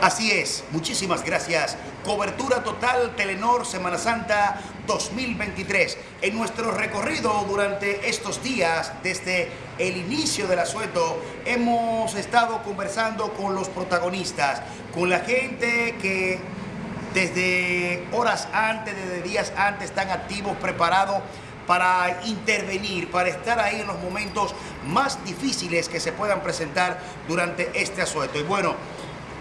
Así es, muchísimas gracias. Cobertura total Telenor Semana Santa 2023. En nuestro recorrido durante estos días, desde el inicio del asueto, hemos estado conversando con los protagonistas, con la gente que desde horas antes, desde días antes, están activos, preparados para intervenir, para estar ahí en los momentos más difíciles que se puedan presentar durante este asueto. Y bueno,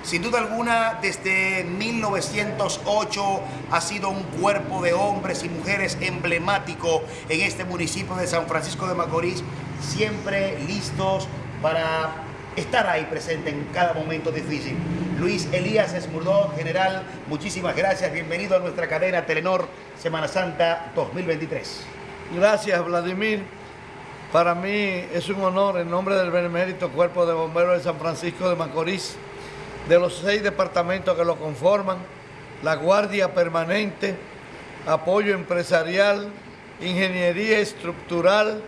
sin duda alguna, desde 1908 ha sido un cuerpo de hombres y mujeres emblemático en este municipio de San Francisco de Macorís, siempre listos para estar ahí presente en cada momento difícil. Luis Elías Esmurdón, general, muchísimas gracias. Bienvenido a nuestra cadena Telenor Semana Santa 2023. Gracias, Vladimir. Para mí es un honor en nombre del Benemérito Cuerpo de Bomberos de San Francisco de Macorís de los seis departamentos que lo conforman, la Guardia Permanente, Apoyo Empresarial, Ingeniería Estructural,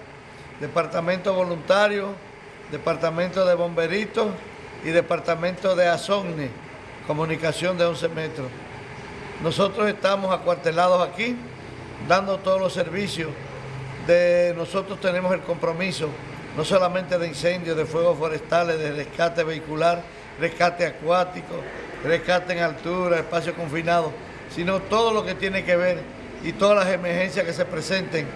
Departamento Voluntario, Departamento de Bomberitos y Departamento de ASONNE, Comunicación de 11 metros. Nosotros estamos acuartelados aquí, dando todos los servicios. De nosotros tenemos el compromiso, no solamente de incendios, de fuegos forestales, de rescate vehicular, rescate acuático, rescate en altura, espacio confinado, sino todo lo que tiene que ver y todas las emergencias que se presenten,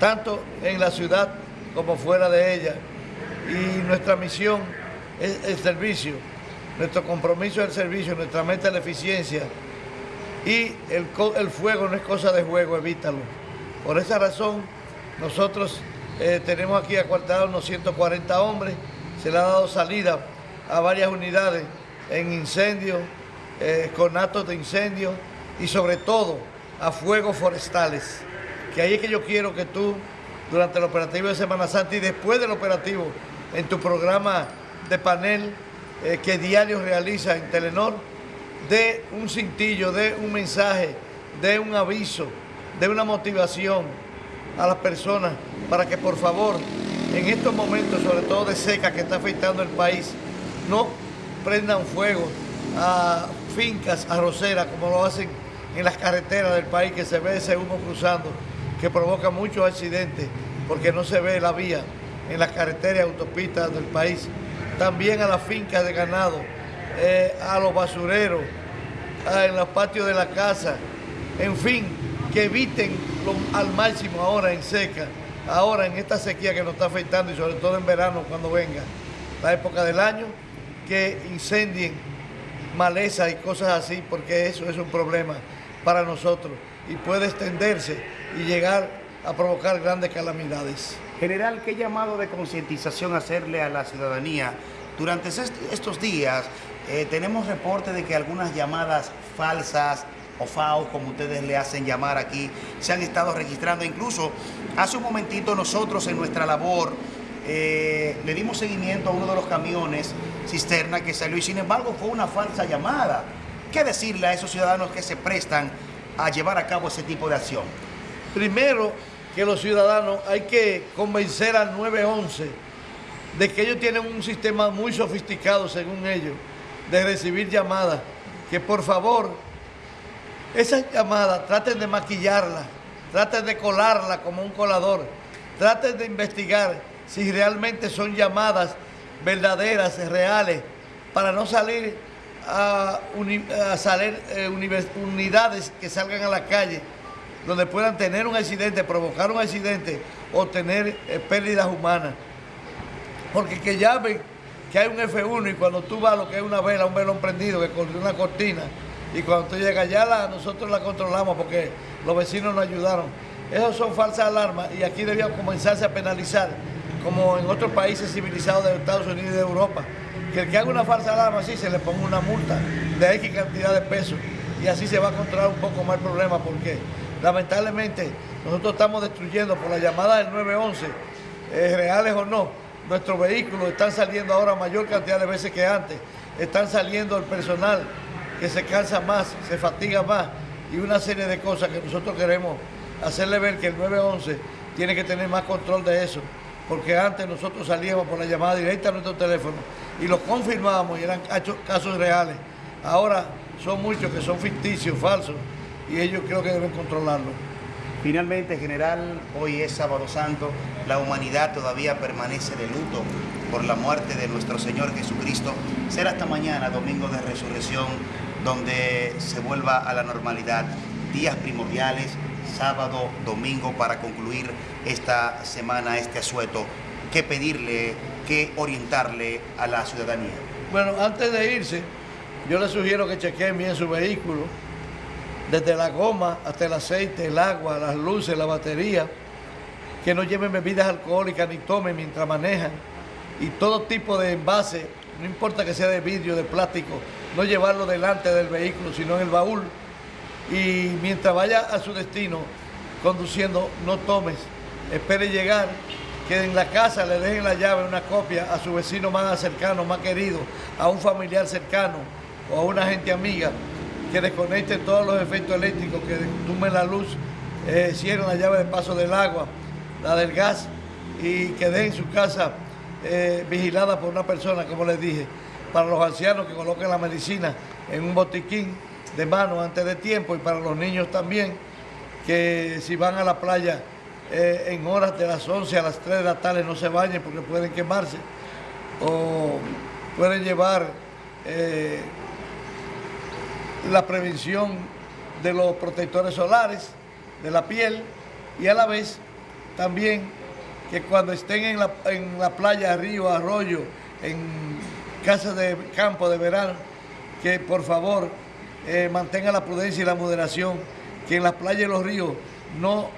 tanto en la ciudad como fuera de ella. Y nuestra misión es el servicio, nuestro compromiso es el servicio, nuestra meta es la eficiencia. Y el, fuego no es cosa de juego, evítalo. Por esa razón, nosotros eh, tenemos aquí acuartados unos 140 hombres, se le ha dado salida a varias unidades en incendios, eh, con actos de incendio y sobre todo a fuegos forestales. Que ahí es que yo quiero que tú, durante el operativo de Semana Santa y después del operativo, en tu programa de panel eh, que diario realiza en Telenor, dé un cintillo, dé un mensaje, dé un aviso, dé una motivación a las personas para que por favor, en estos momentos, sobre todo de seca que está afectando el país, no prendan fuego a fincas arroceras como lo hacen en las carreteras del país, que se ve ese humo cruzando, que provoca muchos accidentes porque no se ve la vía en las carreteras y autopistas del país. También a las fincas de ganado, eh, a los basureros, en los patios de la casa, en fin, que eviten al máximo ahora en seca, ahora en esta sequía que nos está afectando y sobre todo en verano cuando venga la época del año, que incendien maleza y cosas así, porque eso es un problema para nosotros y puede extenderse y llegar a provocar grandes calamidades. General, ¿qué llamado de concientización hacerle a la ciudadanía? Durante estos días eh, tenemos reporte de que algunas llamadas falsas o FAO, como ustedes le hacen llamar aquí, se han estado registrando. Incluso hace un momentito nosotros en nuestra labor eh, le dimos seguimiento a uno de los camiones cisterna que salió y sin embargo fue una falsa llamada. ¿Qué decirle a esos ciudadanos que se prestan a llevar a cabo ese tipo de acción? Primero, que los ciudadanos hay que convencer al 911 de que ellos tienen un sistema muy sofisticado, según ellos, de recibir llamadas, que por favor, esas llamadas traten de maquillarlas, traten de colarla como un colador, traten de investigar si realmente son llamadas verdaderas, reales, para no salir a, salir eh, unidades que salgan a la calle donde puedan tener un accidente, provocar un accidente o tener eh, pérdidas humanas. Porque que llamen que hay un F1 y cuando tú vas a lo que es una vela, un velón prendido que corrió una cortina y cuando tú llegas allá la, nosotros la controlamos porque los vecinos nos ayudaron. Esas son falsas alarmas y aquí debía comenzarse a penalizar como en otros países civilizados de Estados Unidos y de Europa, que el que haga una falsa alarma así se le ponga una multa de X cantidad de pesos y así se va a controlar un poco más el problema porque lamentablemente nosotros estamos destruyendo por la llamada del 911, eh, reales o no, nuestros vehículos están saliendo ahora mayor cantidad de veces que antes, están saliendo el personal que se cansa más, se fatiga más y una serie de cosas que nosotros queremos hacerle ver que el 911 tiene que tener más control de eso porque antes nosotros salíamos por la llamada directa a nuestro teléfono y lo confirmábamos y eran casos reales. Ahora son muchos que son ficticios, falsos, y ellos creo que deben controlarlo. Finalmente, general, hoy es sábado santo, la humanidad todavía permanece de luto por la muerte de nuestro Señor Jesucristo. Será hasta mañana, domingo de resurrección, donde se vuelva a la normalidad. Días primordiales, sábado, domingo, para concluir esta semana, este asueto. ¿Qué pedirle, qué orientarle a la ciudadanía? Bueno, antes de irse, yo le sugiero que chequeen bien su vehículo, desde la goma hasta el aceite, el agua, las luces, la batería, que no lleven bebidas alcohólicas ni tomen mientras manejan, y todo tipo de envase, no importa que sea de vidrio, de plástico, no llevarlo delante del vehículo, sino en el baúl, y mientras vaya a su destino conduciendo, no tomes, espere llegar, que en la casa le dejen la llave, una copia a su vecino más cercano, más querido, a un familiar cercano o a una gente amiga, que desconecten todos los efectos eléctricos, que tumben la luz, eh, cierren la llave de paso del agua, la del gas y que dejen su casa eh, vigilada por una persona, como les dije, para los ancianos que coloquen la medicina en un botiquín de mano antes de tiempo y para los niños también, que si van a la playa eh, en horas de las 11 a las 3 de la tarde no se bañen porque pueden quemarse o pueden llevar eh, la prevención de los protectores solares de la piel y a la vez también que cuando estén en la, en la playa, río, arroyo, en casas de campo de verano, que por favor eh, mantengan la prudencia y la moderación, que en las playas y los ríos no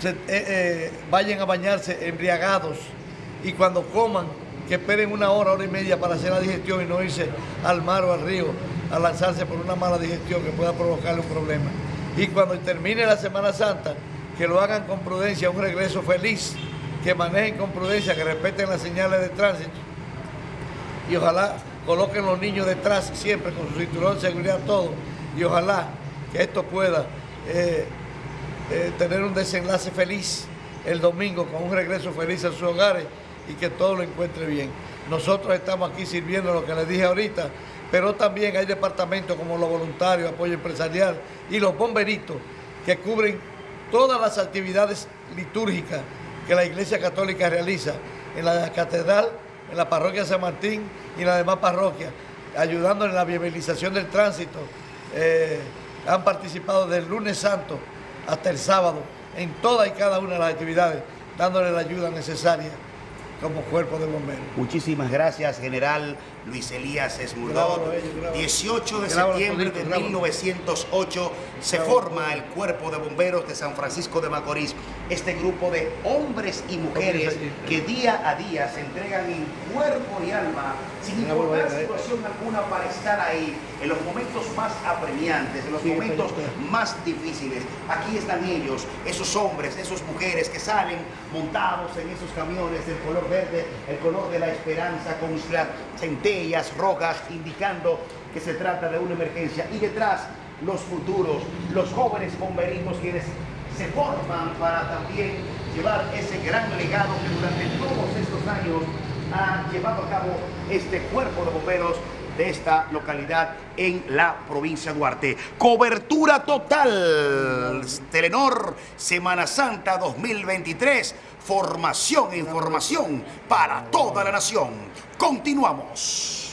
se, eh, eh, vayan a bañarse embriagados y cuando coman, que esperen una hora, hora y media para hacer la digestión y no irse al mar o al río a lanzarse por una mala digestión que pueda provocarle un problema. Y cuando termine la Semana Santa, que lo hagan con prudencia, un regreso feliz, que manejen con prudencia, que respeten las señales de tránsito y ojalá coloquen los niños detrás siempre con su cinturón de seguridad todo y ojalá que esto pueda eh, eh, tener un desenlace feliz el domingo con un regreso feliz a sus hogares y que todo lo encuentre bien. Nosotros estamos aquí sirviendo lo que les dije ahorita, pero también hay departamentos como los voluntarios, apoyo empresarial y los bomberitos que cubren todas las actividades litúrgicas que la Iglesia Católica realiza en la catedral, en la parroquia San Martín y en las demás parroquias, ayudando en la viabilización del tránsito. Eh, han participado del lunes santo hasta el sábado en todas y cada una de las actividades, dándole la ayuda necesaria como cuerpo de bomberos. Muchísimas gracias, general Luis Elías Esmurdó. 18 de septiembre de 1908 se forma el Cuerpo de Bomberos de San Francisco de Macorís. Este grupo de hombres y mujeres que día a día se entregan en cuerpo y alma, sin importar situación alguna, para estar ahí en los momentos más apremiantes, en los momentos más difíciles. Aquí están ellos, esos hombres, esas mujeres que salen montados en esos camiones del color verde, el color de la esperanza, con las centellas rojas, indicando que se trata de una emergencia. Y detrás, los futuros, los jóvenes bomberitos quienes se forman para también llevar ese gran legado que durante todos estos años ha llevado a cabo este cuerpo de bomberos de esta localidad en la provincia de Duarte. Cobertura total. Telenor Semana Santa 2023. Formación información para toda la nación. Continuamos.